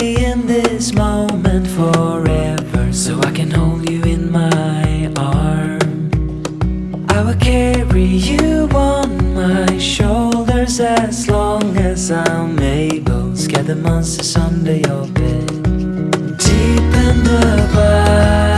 stay in this moment forever So I can hold you in my arm I will carry you on my shoulders As long as I'm able. Scare the monsters under your bed. Deep in the above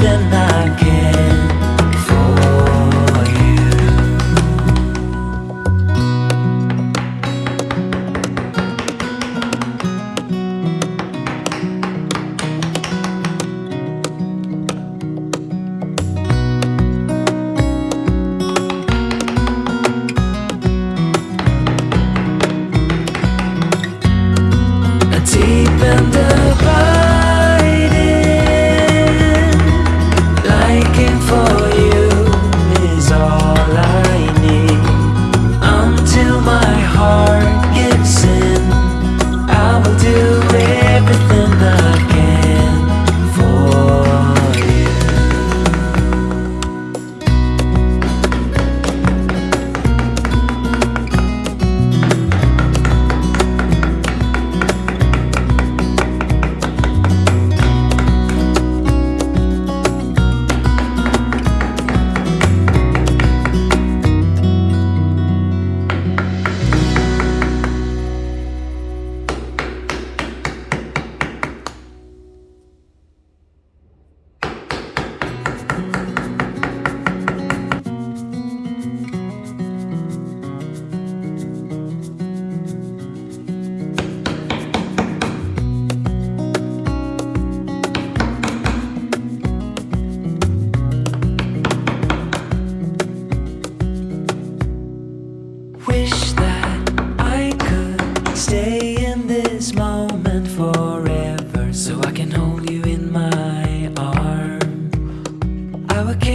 everything I can for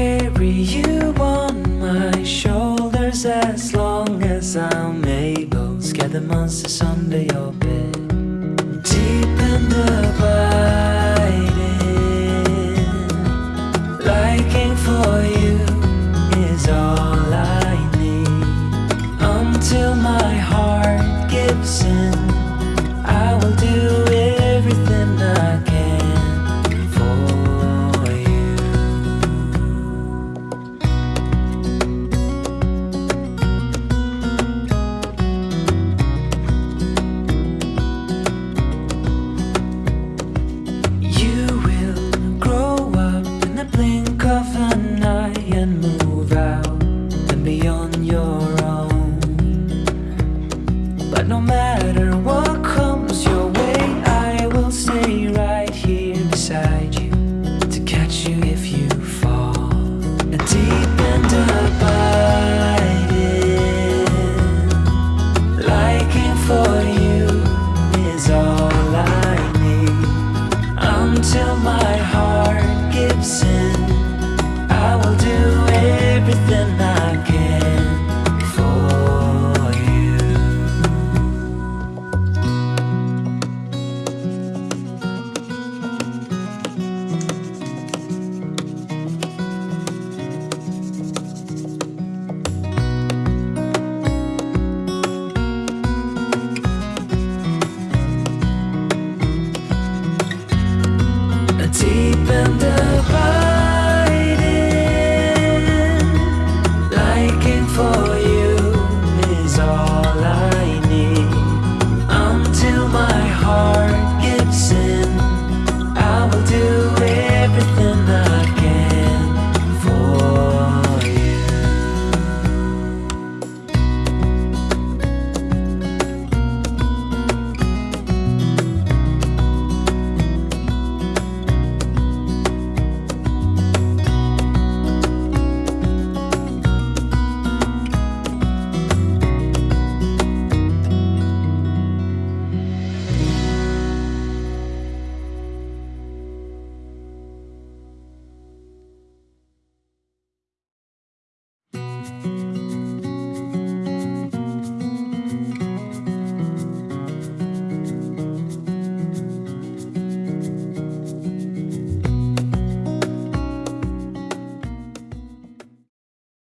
carry you on my shoulders as long as I'm able. Scare the monsters under your bed. Deep and abiding, beyond your own. But no matter what comes your way, I will stay right here beside you to catch you if you fall. Deep and abiding, liking for you is all I need. Until my heart gives in, I will do everything I